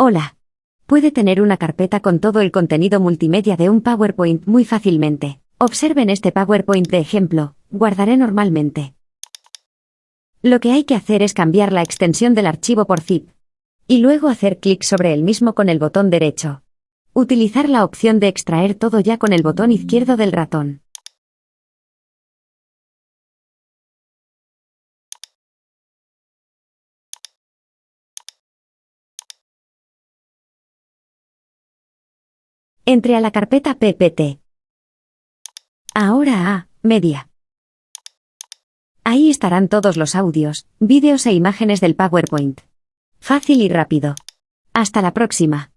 Hola. Puede tener una carpeta con todo el contenido multimedia de un PowerPoint muy fácilmente. Observen este PowerPoint de ejemplo, guardaré normalmente. Lo que hay que hacer es cambiar la extensión del archivo por zip. Y luego hacer clic sobre el mismo con el botón derecho. Utilizar la opción de extraer todo ya con el botón izquierdo del ratón. Entre a la carpeta PPT. Ahora a Media. Ahí estarán todos los audios, vídeos e imágenes del PowerPoint. Fácil y rápido. Hasta la próxima.